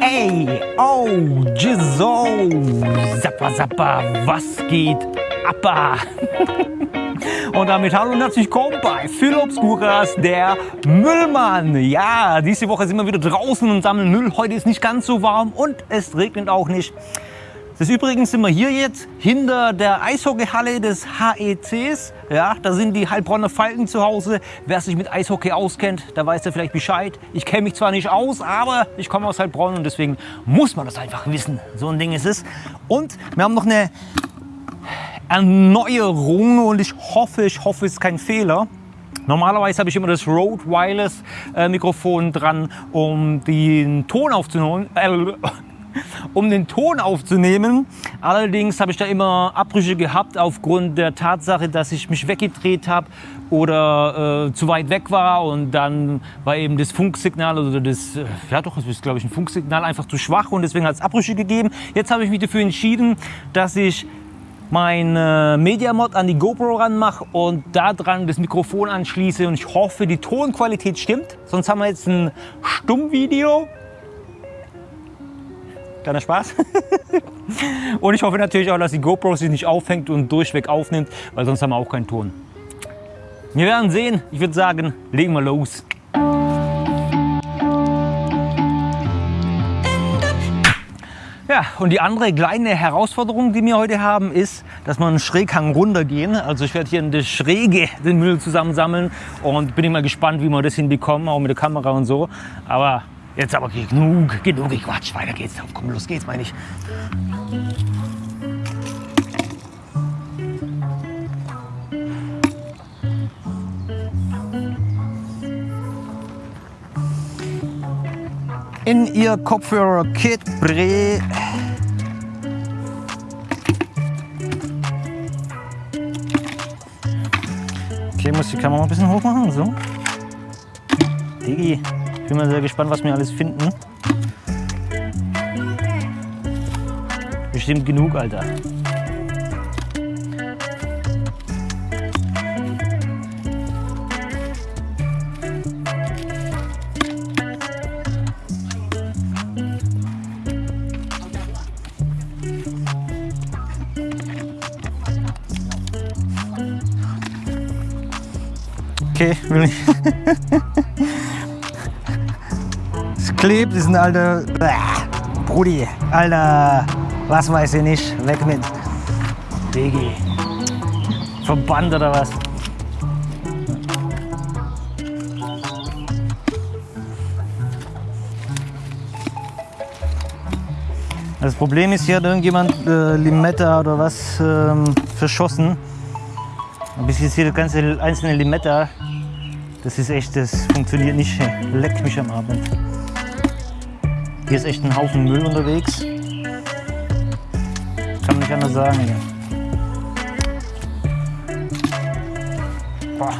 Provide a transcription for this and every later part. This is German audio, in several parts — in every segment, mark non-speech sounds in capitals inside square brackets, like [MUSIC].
Ey, oh, Jizo, Zappa Zappa, was geht Appa? [LAUGHS] Und damit hallo und herzlich willkommen bei Phil Obscuras, der Müllmann. Ja, diese Woche sind wir wieder draußen und sammeln Müll. Heute ist nicht ganz so warm und es regnet auch nicht. Des Übrigen sind wir hier jetzt hinter der Eishockeyhalle des HECs. Ja, da sind die Heilbronner Falken zu Hause. Wer sich mit Eishockey auskennt, der weiß ja vielleicht Bescheid. Ich kenne mich zwar nicht aus, aber ich komme aus Heilbronn und deswegen muss man das einfach wissen. So ein Ding ist es. Und wir haben noch eine Erneuerung und ich hoffe, ich hoffe, es ist kein Fehler. Normalerweise habe ich immer das Rode Wireless äh, Mikrofon dran, um den Ton aufzunehmen. Äh, um den Ton aufzunehmen. Allerdings habe ich da immer Abbrüche gehabt aufgrund der Tatsache, dass ich mich weggedreht habe oder äh, zu weit weg war und dann war eben das Funksignal oder das, äh, ja doch, das ist glaube ich ein Funksignal einfach zu schwach und deswegen hat es Abbrüche gegeben. Jetzt habe ich mich dafür entschieden, dass ich mein Media Mod an die GoPro ranmache und da dran das Mikrofon anschließe und ich hoffe, die Tonqualität stimmt. Sonst haben wir jetzt ein Stummvideo Kleiner Spaß. [LAUGHS] und ich hoffe natürlich auch, dass die GoPro sich nicht aufhängt und durchweg aufnimmt, weil sonst haben wir auch keinen Ton. Wir werden sehen. Ich würde sagen, legen wir los. Ja, und die andere kleine Herausforderung, die wir heute haben, ist, dass wir einen Schräghang runtergehen. Also ich werde hier in der Schräge den Müll zusammensammeln und bin immer gespannt, wie wir das hinbekommen, auch mit der Kamera und so. Aber Jetzt aber genug, genug Quatsch. Weiter geht's. Komm, los geht's, meine ich. In ihr Kopfhörer Kit Bre. Okay, muss die Kamera ein bisschen hoch machen, so. Digi. Bin mal sehr gespannt, was wir alles finden. Bestimmt genug, Alter. Okay, will ich. [LAUGHS] klebt, ist ein alter... Brudi, Alter, was weiß ich nicht, weg mit. Digi. Verband oder was? Das Problem ist, hier hat irgendjemand äh, Limetta oder was ähm, verschossen. Bis jetzt hier das ganze einzelne Limetta, das ist echt, das funktioniert nicht. Leckt mich am Abend. Hier ist echt ein Haufen Müll unterwegs. Kann man nicht anders sagen hier. Boah.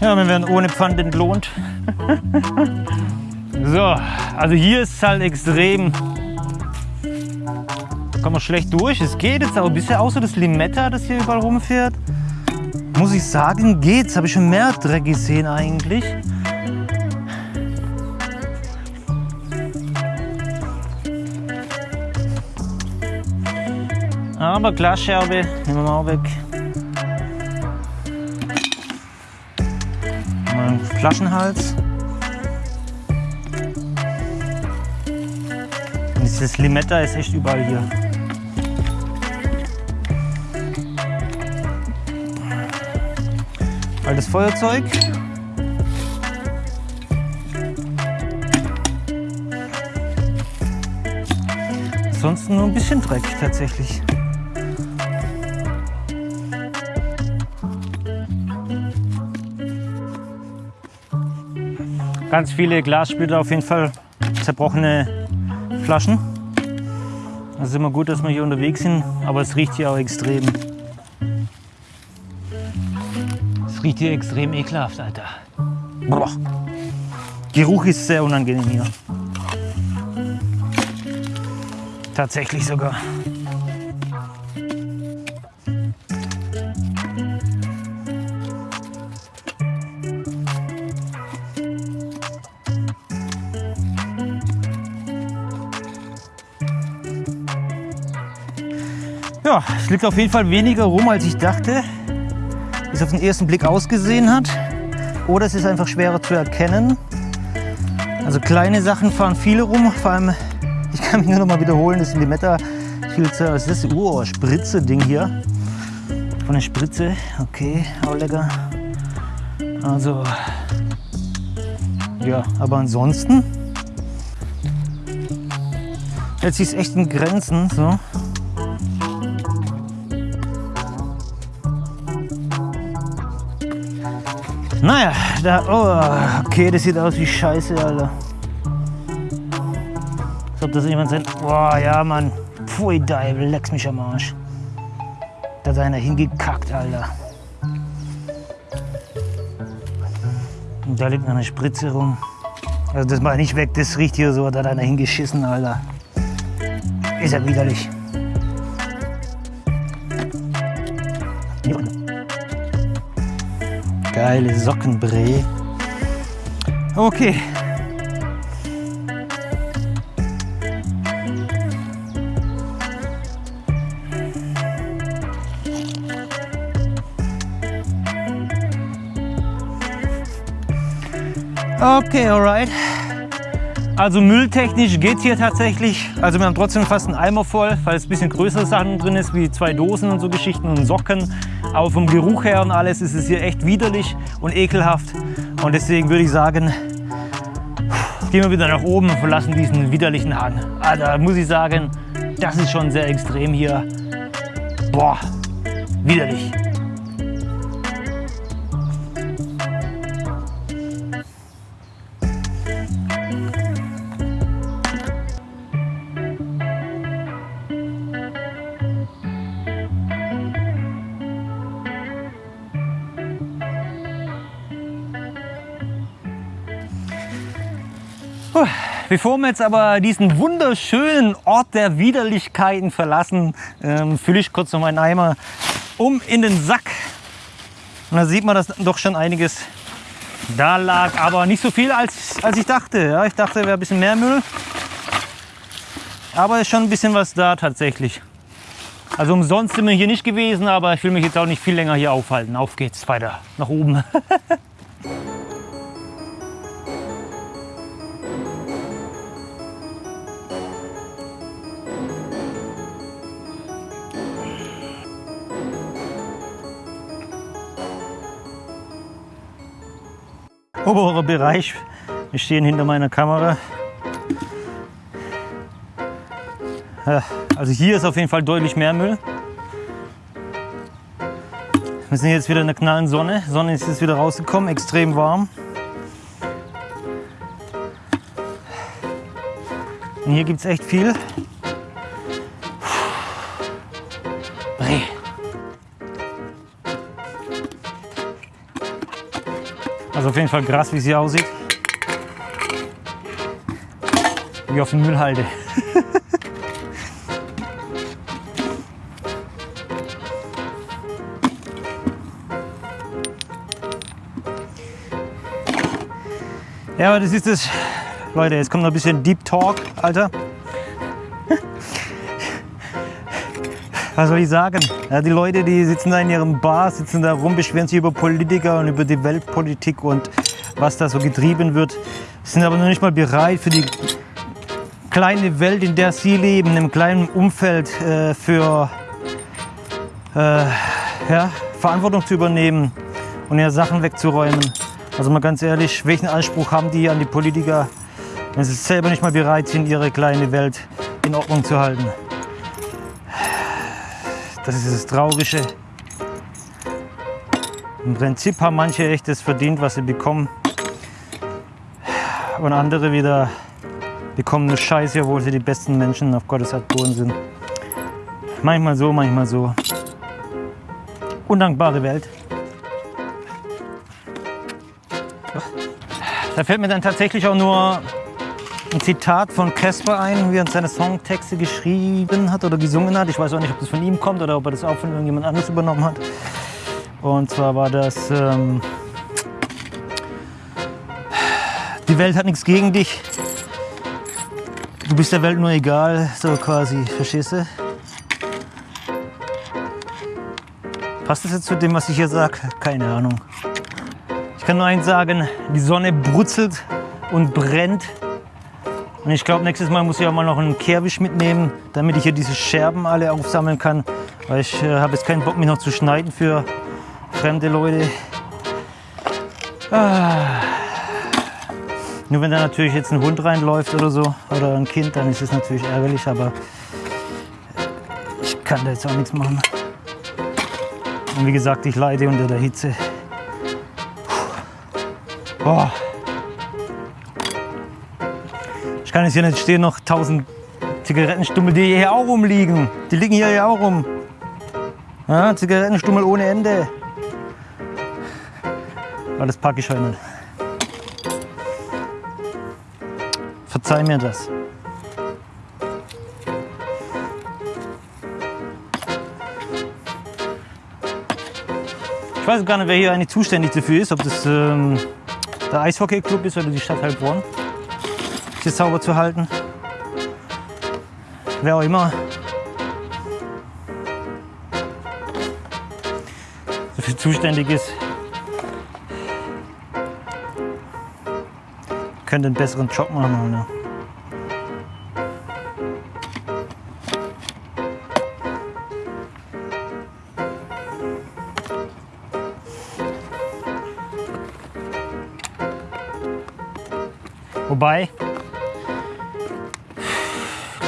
Ja, wir werden ohne Pfand entlohnt. [LAUGHS] so, also hier ist es halt extrem Kommen wir schlecht durch. Es geht jetzt aber bisher außer das Limetta, das hier überall rumfährt. Muss ich sagen, geht's. Habe ich schon mehr Dreck gesehen eigentlich. Aber Glasscherbe nehmen wir mal weg. Mal Flaschenhals. Und dieses Limetta ist echt überall hier. Altes Feuerzeug. Ansonsten nur ein bisschen Dreck tatsächlich. Ganz viele Glassplitter, auf jeden Fall zerbrochene Flaschen. Es ist immer gut, dass wir hier unterwegs sind, aber es riecht hier auch extrem Es riecht hier extrem ekelhaft, Alter. Boah. Geruch ist sehr unangenehm hier. Tatsächlich sogar. Ja, es liegt auf jeden Fall weniger rum, als ich dachte. Es auf den ersten Blick ausgesehen hat. Oder es ist einfach schwerer zu erkennen. Also kleine Sachen fahren viele rum. Vor allem, [LAUGHS] ich kann mich nur noch mal wiederholen, das sind die Meta-Filzer. Was ist das? Oh, Spritze-Ding hier. Von der Spritze. Okay, auch lecker. Also, ja, aber ansonsten hält sich echt in Grenzen. So. Naja, da, oh, okay, das sieht aus wie Scheiße, Alter. Als ob das jemand sein. Boah, ja, Mann. Pfui, Deibel, leck's mich am Arsch. Da hat einer hingekackt, Alter. Und da liegt noch eine Spritze rum. Also das mal nicht weg, das riecht hier so, da hat einer hingeschissen, Alter. Ist ja widerlich. Geile Sockenbree. Okay. Okay, alright. Also mülltechnisch geht hier tatsächlich. Also wir haben trotzdem fast einen Eimer voll, weil es ein bisschen größere Sachen drin ist, wie zwei Dosen und so Geschichten und Socken. Aber vom Geruch her und alles ist es hier echt widerlich und ekelhaft. Und deswegen würde ich sagen, gehen wir wieder nach oben und verlassen diesen widerlichen Hang. Also muss ich sagen, das ist schon sehr extrem hier. Boah, widerlich. Bevor wir jetzt aber diesen wunderschönen Ort der Widerlichkeiten verlassen, ähm, fülle ich kurz noch meinen Eimer um in den Sack. Und da sieht man, dass doch schon einiges da lag, aber nicht so viel, als, als ich dachte. Ja, ich dachte, wäre ein bisschen mehr Müll. Aber ist schon ein bisschen was da tatsächlich. Also umsonst sind wir hier nicht gewesen, aber ich will mich jetzt auch nicht viel länger hier aufhalten. Auf geht's weiter nach oben. [LAUGHS] oberer Bereich. Wir stehen hinter meiner Kamera. Also hier ist auf jeden Fall deutlich mehr Müll. Wir sind jetzt wieder in der knallen Sonne. Sonne ist jetzt wieder rausgekommen, extrem warm. Und hier gibt es echt viel. Also auf jeden Fall krass, wie sie aussieht. Wie auf dem Müllhalde. [LAUGHS] ja, aber das ist es. Leute, jetzt kommt noch ein bisschen Deep Talk, Alter. Was soll ich sagen? Ja, die Leute, die sitzen da in ihrem Bar, sitzen da rum, beschweren sich über Politiker und über die Weltpolitik und was da so getrieben wird, sind aber noch nicht mal bereit für die kleine Welt, in der sie leben, einem kleinen Umfeld äh, für äh, ja, Verantwortung zu übernehmen und ihre Sachen wegzuräumen. Also mal ganz ehrlich, welchen Anspruch haben die an die Politiker, wenn sie selber nicht mal bereit sind, ihre kleine Welt in Ordnung zu halten? Das ist das Traurige. Im Prinzip haben manche echt das verdient, was sie bekommen. Und andere wieder bekommen nur Scheiße, obwohl sie die besten Menschen auf Gottes Erdboden sind. Manchmal so, manchmal so. Undankbare Welt. Da fällt mir dann tatsächlich auch nur ein Zitat von Casper ein, wie er seine Songtexte geschrieben hat oder gesungen hat. Ich weiß auch nicht, ob das von ihm kommt oder ob er das auch von irgendjemand anderes übernommen hat. Und zwar war das, ähm, die Welt hat nichts gegen dich. Du bist der Welt nur egal, so quasi, verstehst du? Passt das jetzt zu dem, was ich hier sage? Keine Ahnung. Ich kann nur eins sagen, die Sonne brutzelt und brennt. Und ich glaube, nächstes Mal muss ich auch mal noch einen Kehrwisch mitnehmen, damit ich hier diese Scherben alle aufsammeln kann. Weil ich äh, habe jetzt keinen Bock, mich noch zu schneiden für fremde Leute. Ah. Nur wenn da natürlich jetzt ein Hund reinläuft oder so, oder ein Kind, dann ist es natürlich ärgerlich, aber ich kann da jetzt auch nichts machen. Und wie gesagt, ich leide unter der Hitze. Boah. Ich kann jetzt hier nicht stehen, noch 1000 Zigarettenstummel, die hier auch rumliegen. Die liegen hier ja auch rum. Ja, Zigarettenstummel ohne Ende. Aber das packe ich heute nicht. Verzeih mir das. Ich weiß gar nicht, wer hier eigentlich zuständig dafür ist, ob das ähm, der Eishockey-Club ist oder die Stadt Heilbronn, das sauber zu halten. Wer auch immer. Dafür zuständig ist, könnte einen besseren Job machen. Oder? Wobei,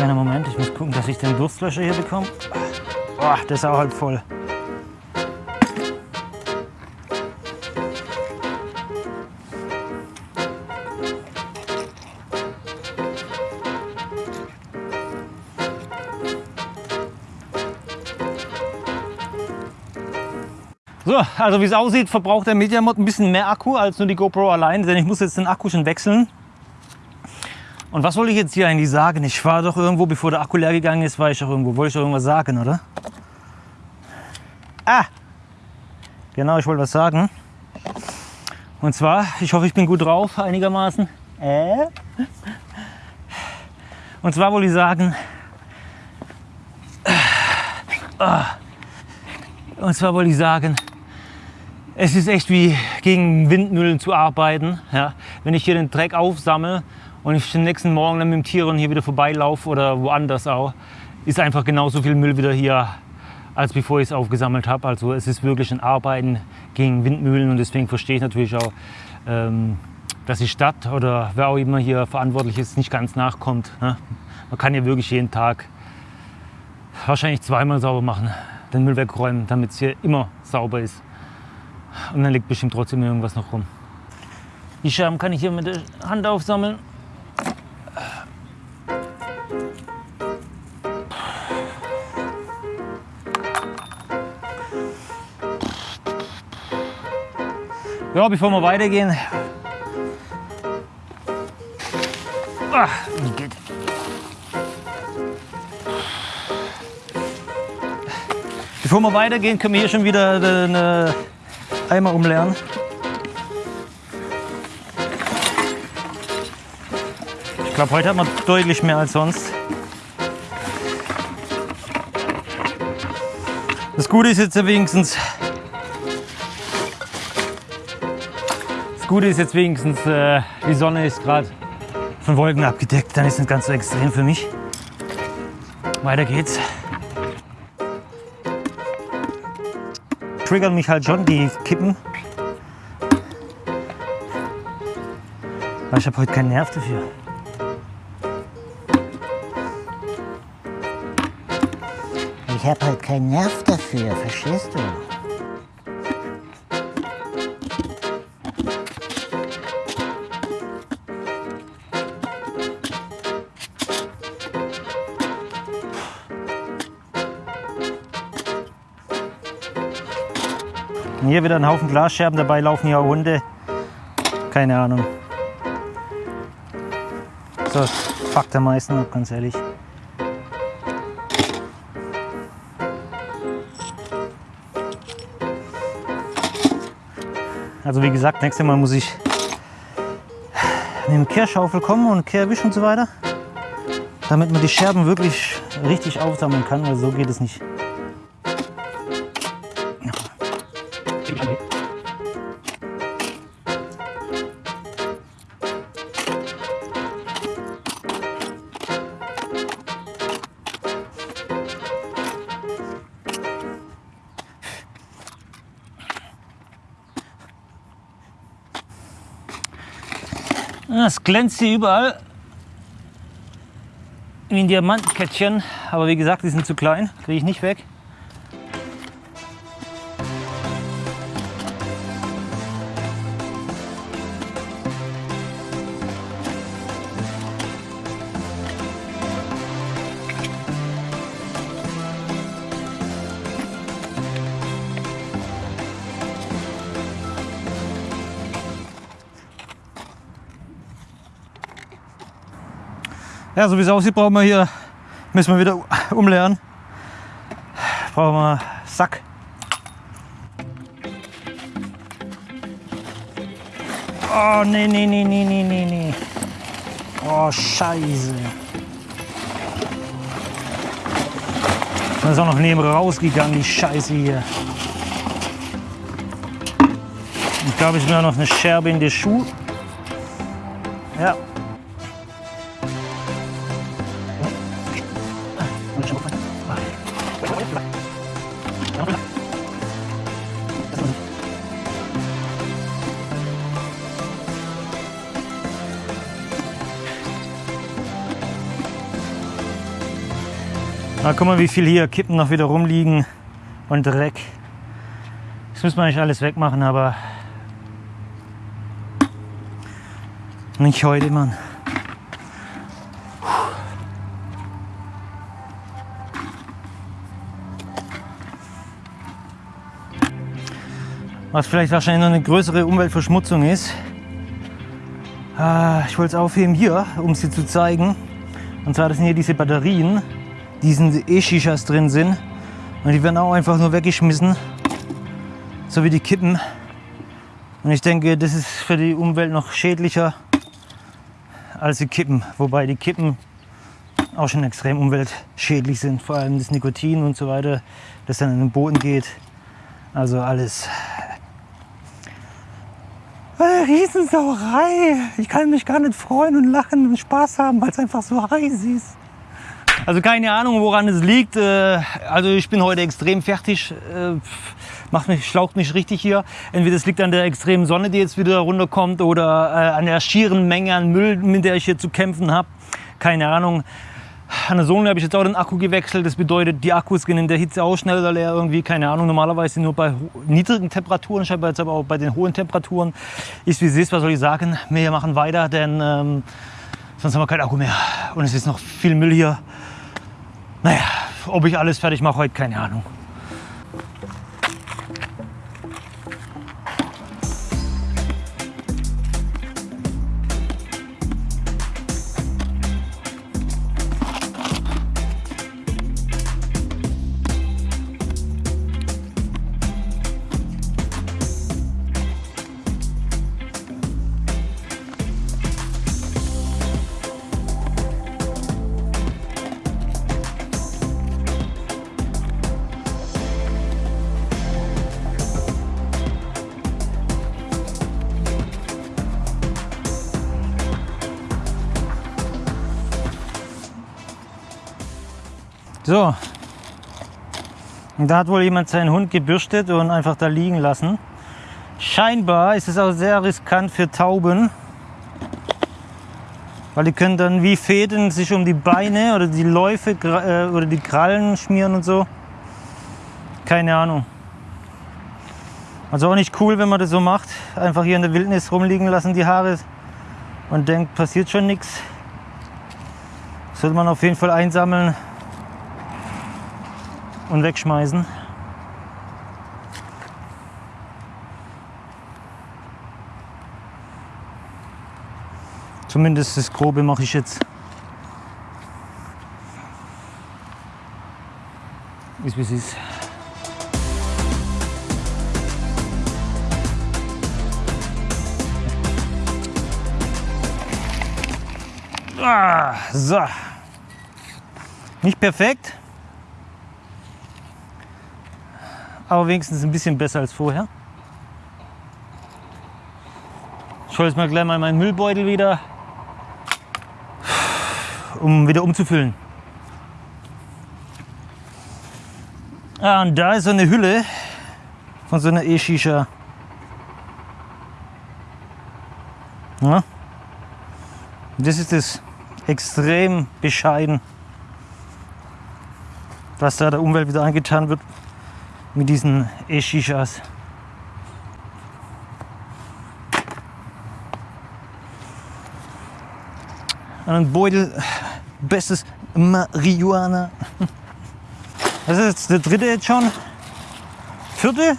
kleiner Moment, ich muss gucken, dass ich den Durstlöscher hier bekomme. Oh, der ist auch halb voll. So, also wie es aussieht, verbraucht der Mediamod ein bisschen mehr Akku als nur die GoPro allein, denn ich muss jetzt den Akku schon wechseln. Und was wollte ich jetzt hier eigentlich sagen? Ich war doch irgendwo, bevor der Akku leer gegangen ist, war ich doch irgendwo. Wollte ich doch irgendwas sagen, oder? Ah! Genau, ich wollte was sagen. Und zwar, ich hoffe, ich bin gut drauf, einigermaßen. Äh? Und zwar wollte ich sagen, ah. und zwar wollte ich sagen, es ist echt wie gegen Windmühlen zu arbeiten. Ja? Wenn ich hier den Dreck aufsammle und ich den nächsten Morgen dann mit dem Tieren hier wieder vorbeilaufe oder woanders auch, ist einfach genauso viel Müll wieder hier, als bevor ich es aufgesammelt habe. Also es ist wirklich ein Arbeiten gegen Windmühlen und deswegen verstehe ich natürlich auch, ähm, dass die Stadt oder wer auch immer hier verantwortlich ist, nicht ganz nachkommt. Ne? Man kann ja wirklich jeden Tag wahrscheinlich zweimal sauber machen, den Müll wegräumen, damit es hier immer sauber ist. Und dann liegt bestimmt trotzdem irgendwas noch rum. Die Scherben kann ich hier mit der Hand aufsammeln. Ja, bevor wir weitergehen. Ah, geht. Bevor wir weitergehen, können wir hier schon wieder eine Eimer umleeren. Ich glaube, heute hat man deutlich mehr als sonst. Das Gute ist jetzt wenigstens, Gute ist jetzt wenigstens, äh, die Sonne ist gerade von Wolken abgedeckt. Dann ist es nicht ganz so extrem für mich. Weiter geht's. triggern mich halt schon die Kippen. Aber ich habe heute keinen Nerv dafür. Ich habe halt keinen Nerv dafür, verstehst du? Und hier wieder ein Haufen Glasscherben, dabei laufen hier auch Hunde. Keine Ahnung. So, fuckt am meisten ab, ganz ehrlich. Also wie gesagt, nächstes Mal muss ich mit dem Kehrschaufel kommen und Kehrwisch und so weiter, damit man die Scherben wirklich richtig aufsammeln kann, weil so geht es nicht. Das glänzt hier überall wie ein Diamantkettchen. Aber wie gesagt, die sind zu klein, kriege ich nicht weg. Ja, so wie es aussieht, brauchen wir hier, müssen wir wieder umleeren. Brauchen wir Sack. Oh, nee, nee, nee, nee, nee, nee, nee. Oh, scheiße. Da ist auch noch neben rausgegangen, die Scheiße hier. Ich glaube, ich mir noch eine Scherbe in den Schuh. Ja, Guck mal, wie viel hier Kippen noch wieder rumliegen und Dreck. Das müssen wir eigentlich alles wegmachen, aber nicht heute, Mann. Was vielleicht wahrscheinlich noch eine größere Umweltverschmutzung ist. Äh, ich wollte es aufheben hier, um sie zu zeigen. Und zwar das sind hier diese Batterien diesen E-Shishas drin sind. Und die werden auch einfach nur weggeschmissen, so wie die Kippen. Und ich denke, das ist für die Umwelt noch schädlicher als die Kippen. Wobei die Kippen auch schon extrem umweltschädlich sind. Vor allem das Nikotin und so weiter, das dann in den Boden geht. Also alles. Eine Riesensauerei. Ich kann mich gar nicht freuen und lachen und Spaß haben, weil es einfach so heiß ist. Also keine Ahnung, woran es liegt. Äh, also ich bin heute extrem fertig. Äh, macht mich, schlaucht mich richtig hier. Entweder es liegt an der extremen Sonne, die jetzt wieder runterkommt, oder äh, an der schieren Menge an Müll, mit der ich hier zu kämpfen habe. Keine Ahnung. An der Sonne habe ich jetzt auch den Akku gewechselt. Das bedeutet, die Akkus gehen in der Hitze auch schneller leer irgendwie. Keine Ahnung, normalerweise nur bei niedrigen Temperaturen. Habe jetzt aber auch bei den hohen Temperaturen. Ist wie es ist, was soll ich sagen? Wir machen weiter, denn ähm, sonst haben wir keinen Akku mehr. Und es ist noch viel Müll hier. Naja, ob ich alles fertig mache heute, keine Ahnung. So. Und da hat wohl jemand seinen Hund gebürstet und einfach da liegen lassen. Scheinbar ist es auch sehr riskant für Tauben, weil die können dann wie Fäden sich um die Beine oder die Läufe äh, oder die Krallen schmieren und so. Keine Ahnung. Also auch nicht cool, wenn man das so macht. Einfach hier in der Wildnis rumliegen lassen die Haare und denkt, passiert schon nichts. Sollte man auf jeden Fall einsammeln und wegschmeißen. Zumindest das Grobe mache ich jetzt. Ist wie es ist. Ah, so. Nicht perfekt, aber wenigstens ein bisschen besser als vorher. Ich hole jetzt mal gleich mal meinen Müllbeutel wieder, um wieder umzufüllen. Ah, und da ist so eine Hülle von so einer E-Shisha. Ja. Das ist das extrem bescheiden, was da der Umwelt wieder angetan wird mit diesen E-Shishas. Ein Beutel, bestes Marihuana. [LAUGHS] Das ist jetzt der dritte jetzt schon. Vierte?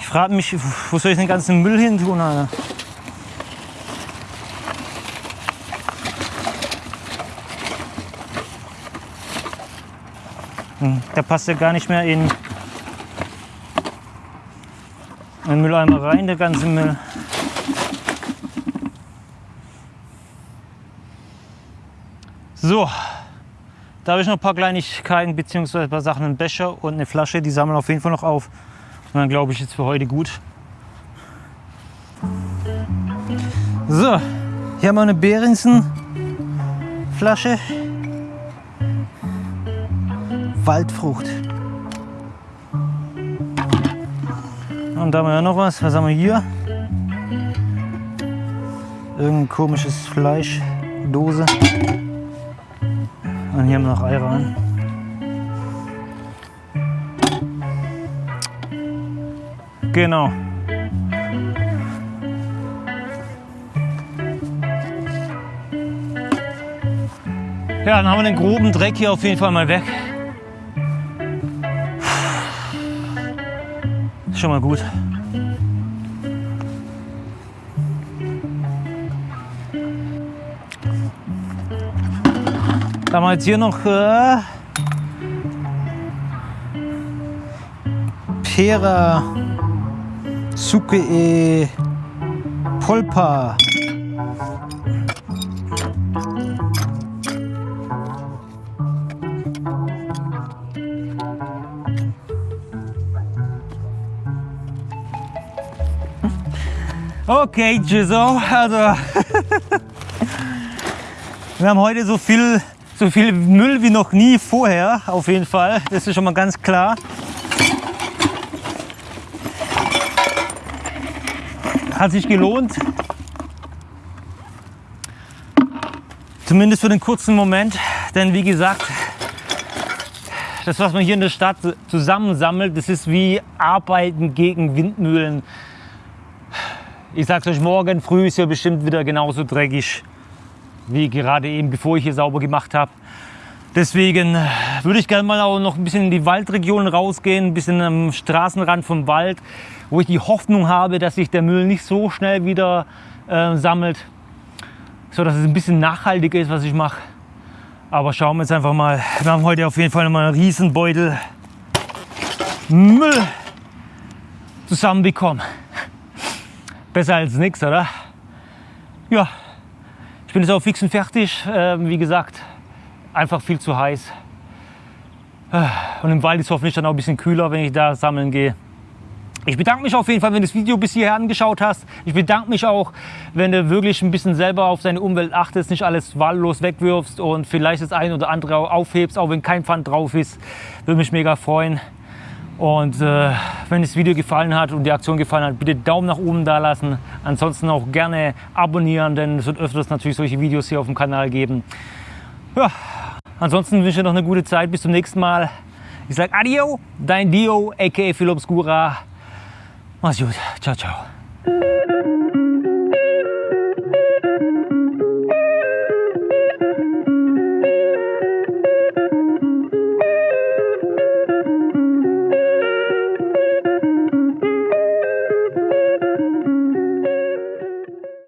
Ich frage mich, wo soll ich den ganzen Müll hin tun, Alter? Hm, Der passt ja gar nicht mehr in den Mülleimer rein, der ganze Müll. So, da habe ich noch ein paar Kleinigkeiten bzw. ein paar Sachen, einen Becher und eine Flasche, die sammeln auf jeden Fall noch auf. Und dann glaube ich jetzt für heute gut. So, hier haben wir eine Behringsen Flasche. Waldfrucht. Und da haben wir ja noch was. Was haben wir hier? Irgendein komisches Fleisch. Dose. Und hier haben wir noch Ayran. Genau. Ja, dann haben wir den groben Dreck hier auf jeden Fall mal weg. Schon mal gut. Da haben wir jetzt hier noch äh, Pera Suke e Polpa. Okay, Jizo, also [LAUGHS] wir haben heute so viel, so viel Müll wie noch nie vorher, auf jeden Fall. Das ist schon mal ganz klar. Hat sich gelohnt. Zumindest für den kurzen Moment, denn wie gesagt, das, was man hier in der Stadt zusammensammelt, das ist wie Arbeiten gegen Windmühlen. Ich sag's euch, morgen früh ist hier bestimmt wieder genauso dreckig wie gerade eben, bevor ich hier sauber gemacht habe. Deswegen würde ich gerne mal auch noch ein bisschen in die Waldregion rausgehen, ein bisschen am Straßenrand vom Wald, wo ich die Hoffnung habe, dass sich der Müll nicht so schnell wieder äh, sammelt, so dass es ein bisschen nachhaltiger ist, was ich mache. Aber schauen wir jetzt einfach mal. Wir haben heute auf jeden Fall mal einen Riesenbeutel Müll zusammenbekommen. Besser als nichts, oder? Ja, ich bin jetzt auch fix und fertig. Ähm, wie gesagt, einfach viel zu heiß. Und im Wald ist hoffentlich dann auch ein bisschen kühler, wenn ich da sammeln gehe. Ich bedanke mich auf jeden Fall, wenn du das Video bis hierher angeschaut hast. Ich bedanke mich auch, wenn du wirklich ein bisschen selber auf deine Umwelt achtest, nicht alles wahllos wegwirfst und vielleicht das ein oder andere aufhebst, auch wenn kein Pfand drauf ist. Würde mich mega freuen. Und äh, wenn das Video gefallen hat und die Aktion gefallen hat, bitte Daumen nach oben da lassen. Ansonsten auch gerne abonnieren, denn es wird öfters natürlich solche Videos hier auf dem Kanal geben. Ja, ansonsten wünsche ich dir noch eine gute Zeit. Bis zum nächsten Mal. Ich sage Adio, dein Dio, aka Phil Obscura. Mach's gut. Ciao, ciao.